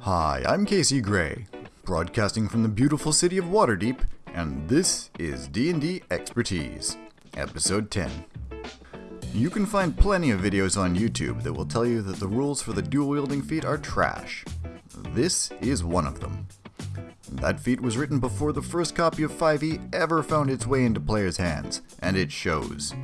Hi, I'm Casey Gray, broadcasting from the beautiful city of Waterdeep, and this is D&D Expertise, Episode 10. You can find plenty of videos on YouTube that will tell you that the rules for the dual-wielding feat are trash. This is one of them. That feat was written before the first copy of 5e ever found its way into players' hands, and it shows.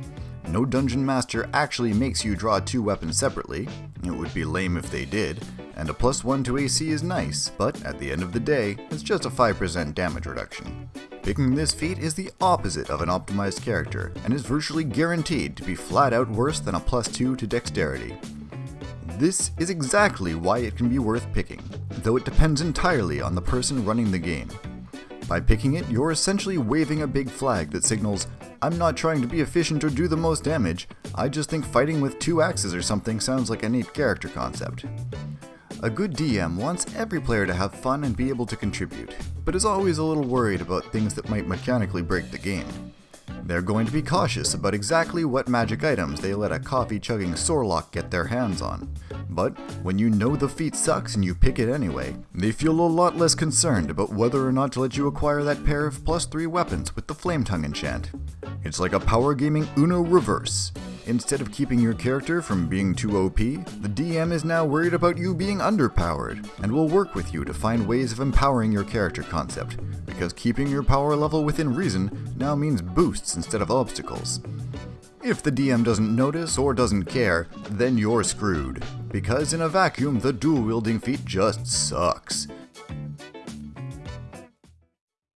No dungeon master actually makes you draw two weapons separately, it would be lame if they did, and a plus 1 to AC is nice, but at the end of the day, it's just a 5% damage reduction. Picking this feat is the opposite of an optimized character, and is virtually guaranteed to be flat out worse than a plus 2 to dexterity. This is exactly why it can be worth picking, though it depends entirely on the person running the game. By picking it, you're essentially waving a big flag that signals, I'm not trying to be efficient or do the most damage, I just think fighting with two axes or something sounds like a neat character concept. A good DM wants every player to have fun and be able to contribute, but is always a little worried about things that might mechanically break the game. They're going to be cautious about exactly what magic items they let a coffee chugging Sorlock get their hands on. But when you know the feat sucks and you pick it anyway, they feel a lot less concerned about whether or not to let you acquire that pair of plus 3 weapons with the Flame Tongue enchant. It's like a power gaming Uno reverse. Instead of keeping your character from being too OP, the DM is now worried about you being underpowered, and will work with you to find ways of empowering your character concept, because keeping your power level within reason now means boosts instead of obstacles. If the DM doesn't notice or doesn't care, then you're screwed, because in a vacuum the dual wielding feat just sucks.